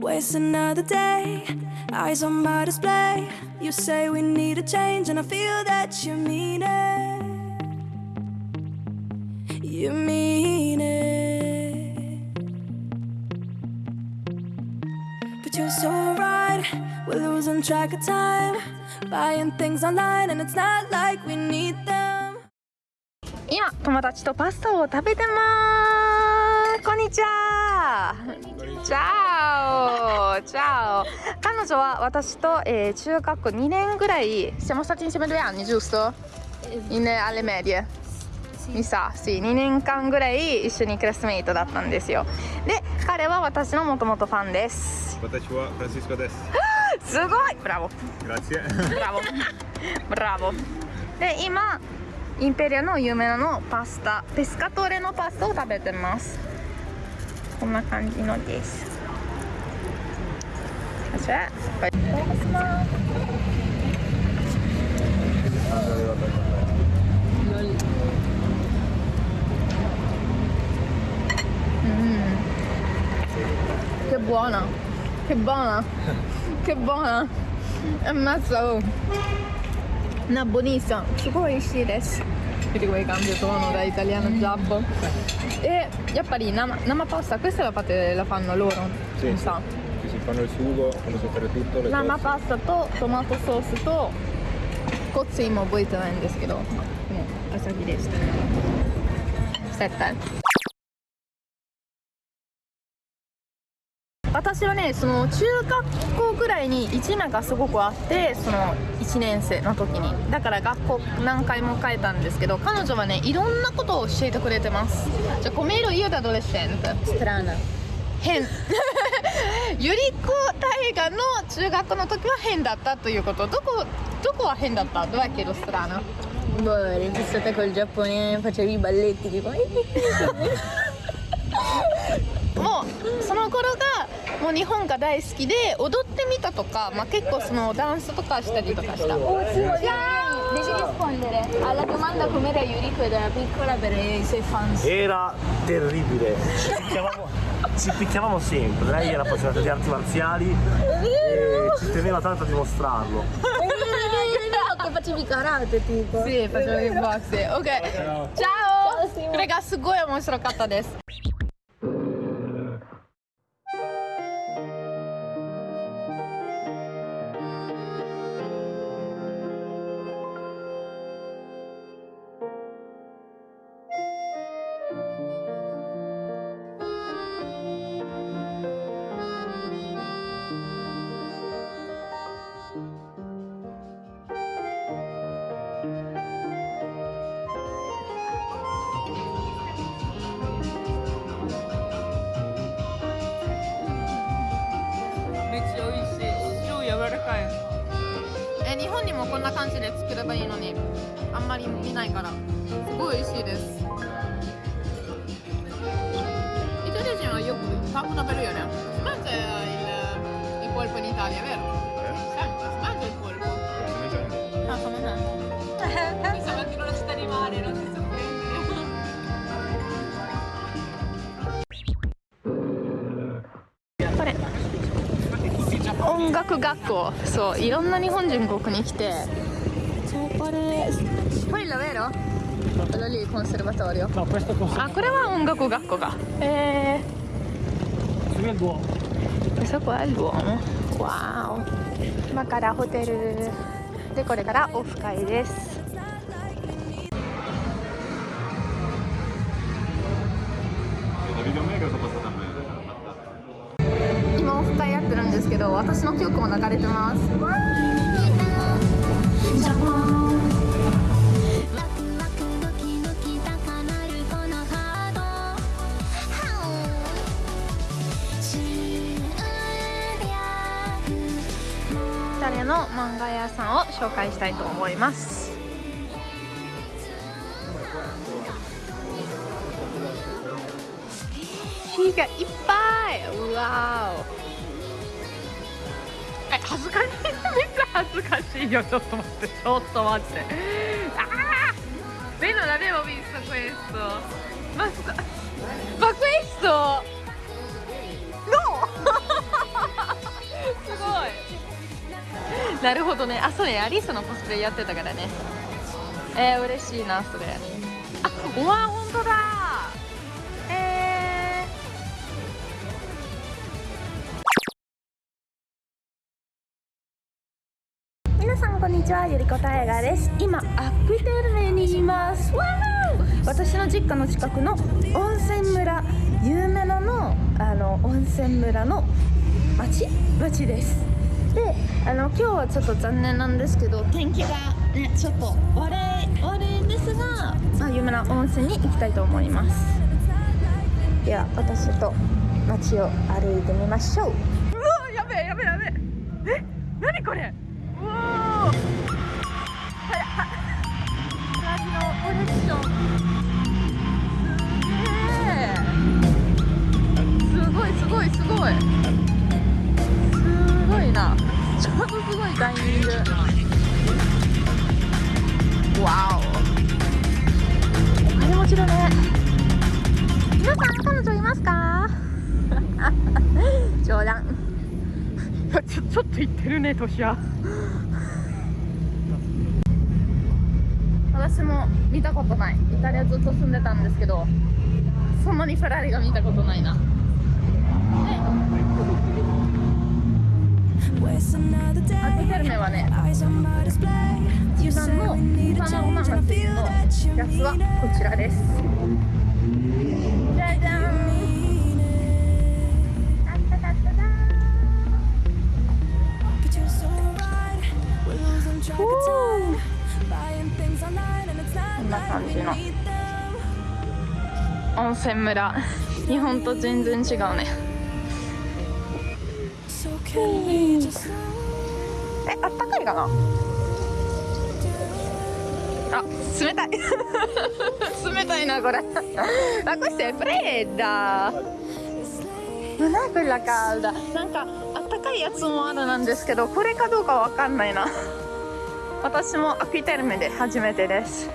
Waste another day, eyes on my display. You say we need a change, and I feel that you mean it. You mean it. But you're so right, we're losing track of time. Buying things online, and it's not like we need them. 今友達とパスタを食べてますこんにちはチャ オチャオ彼女は私と、えー中学2年ぐらい。Siamo stati insieme due anni giusto? In, alle medie. Mi sa sì 2年間ぐらい一緒にクラスメイトだったんですよ。で彼は私のもともとファンです。私はフランシスコです。すごい！ブラボ.ブラボー。ブラボー。で今インペリアの有名なのパスタ。ペスカトーレのパスタを食べてます。こんな感じのですじゃあいただきますうん che buona che buona che buona ammazza oh una buonissima すごい美味しいです vedi come cambio tono da italiano a giabbo e やっぱり生生パスタ questa la, fate, la fanno loro Sì. mi sa 生.パスタとトマトソースとコツ今覚えてないんですけどもう朝日でした。絶対私はねその中学校ぐらいに一面がすごくあってその1年生の時に。だから学校何回も変えたんですけど彼女はねいろんなことを教えてくれてます。じゃあ come ero io da adolescente strana. 変。ゆり子大河の中学の時は変だったということ。どこどこは変だったどやけどスターの？もうその頃がもう日本が大好きで踊ってみたとか、まあ、結構そのダンスとかしたりとかした。えらー ci picchiavamo sempre, lei era appassionata di arti marziali e ci teneva tanto a dimostrarlo. Che facevi karate tipo? Sì, facevo kickboxing. Ok, ciao! ciao Raga, su Goya mostro adesso. 本にもこんな感じで作ればいいのにあんまり見ないから。すごい美味しいです。イタリア人はよくパン粉食べるよね。Si mangia il, il polpo in Italia, vero? 楽学校。そういろんな日本人ここに来てあこれは音楽学校か。ええ今からホテル。でこれからオフ会です。ど私の曲も流れてます。の漫画屋さんを紹介したいと思います。火がいっ恥ずかしいよちょっと待ってちょっと待って。ああベノラデモビスクエスト。マスタバクエスト？ノーすごい。なるほどね。あそうねアリスのコスプレやってたからね。えー、嬉しいなそれ。あわ本当だ。皆さんこんにちはゆりこたえがです。今アックテルメにいます。私の実家の近くの温泉村有名なのあの温泉村の町町です。であの今日はちょっと残念なんですけど天気がねちょっと悪い悪いんですが、まあ、有名な温泉に行きたいと思います。では私と街を歩いてみましょう。うわやべえやべえやべえ。え？何これ？いすごい。すごいな。ちょうどすごいタイミング。わお。お金持ちだね。皆さん彼女いますか？冗談。ちょちょっと言ってるね年は私も見たことない。イタリアずっと住んでたんですけどそんなにフェラーリが見たことないなアクフェルメはね、油断のうまなんだけど、やつはこちらです。こんな感じの温泉村日本と全然違うね。えあったかいかな？あ冷たい。冷たいなこれ。ma questa è fredda non è quella calda なんかあったかいやつもあるなんですけどこれかどうかわかんないな。私もアクイテルメで初めてです。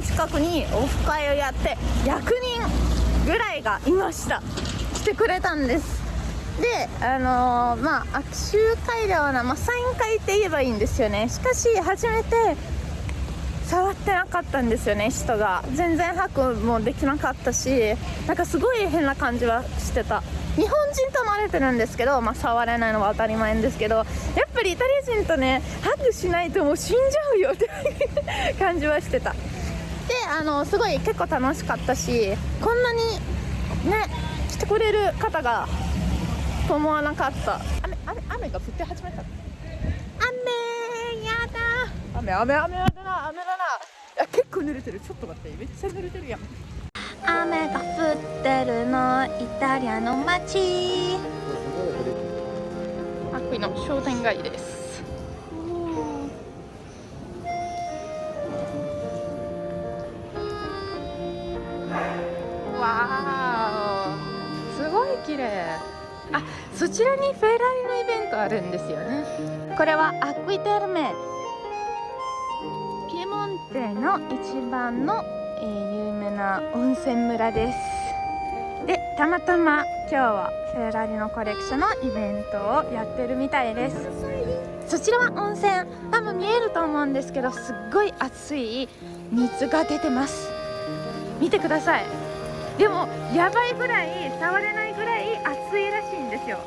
の近くにオフ会をやって100人ぐらいがいました。来てくれたんです。であのーまあ握手会ではな、まあ、サイン会って言えばいいんですよね。しかし初めて触ってなかったんですよね人が。全然ハグもできなかったしなんかすごい変な感じはしてた。日本人と慣れてるんですけど、まあ、触れないのは当たり前ですけどやっぱりイタリア人とねハグしないともう死んじゃうよって感じはしてた。あのすごい結構楽しかったしこんなにね来てくれる方がと思わなかった。雨雨雨が降って始めた雨やだ。雨雨雨やだな雨だな。いや結構濡れてる。ちょっと待ってめっちゃ濡れてるやん。雨が降ってるのイタリアの街。アクイの商店街ですあそちらにフェラーリのイベントあるんですよね。これはアクイテルメピエモンテの一番の、えー有名な温泉村です。でたまたま今日はフェラーリのコレクションのイベントをやってるみたいです。そちらは温泉多分見えると思うんですけどすっごい熱い水が出てます。見てください。でもやばいぐらい触れないよ。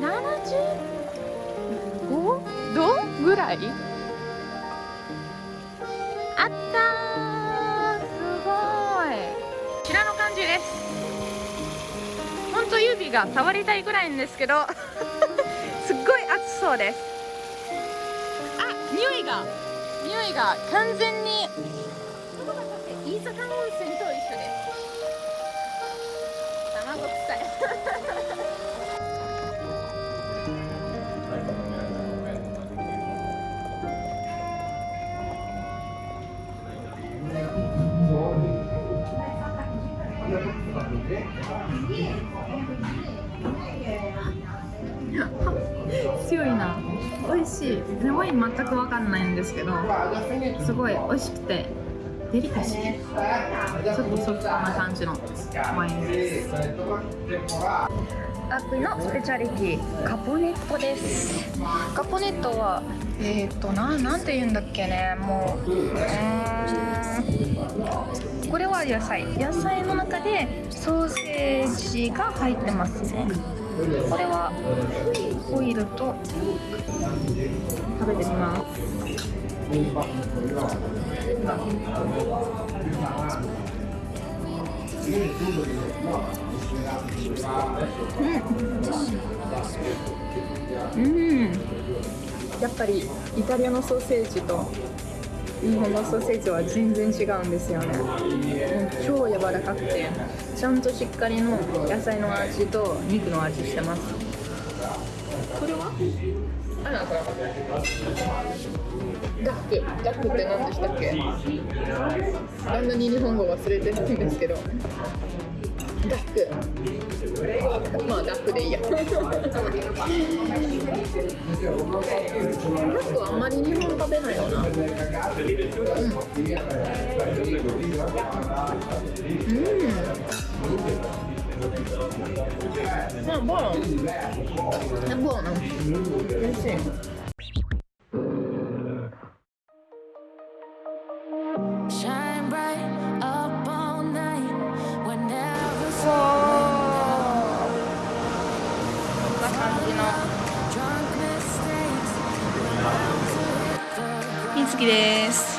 75度ぐらい？あったー。すごい。こちらの感じです。本当指が触りたいぐらいんですけど。すっごい熱そうです。あ匂いが。匂いが完全に。飯坂温泉としいワイン全く分かんないんですけどすごい美味しくてデリカシー。ちょっとソフトな感じのワインです。アプリのスペシャリティカポネットです。カポネットはえっ、ー、とななんて言うんだっけねもううこれは野菜。野菜の中でソーセージが入ってますねこれはオイルと食べてみますうん。やっぱりイタリアのソーセージと日本のソーセージは全然違うんですよね。もう超柔らかくてちゃんとしっかりの野菜の味と肉の味してます。これは？あらこれダックダックって何でしたっけ？あんなに日本語忘れてるんですけど。ダック。まあ楽でいいやダックはあん。まり日本食べないよなうん。まあ buono è buono eh sì 月です。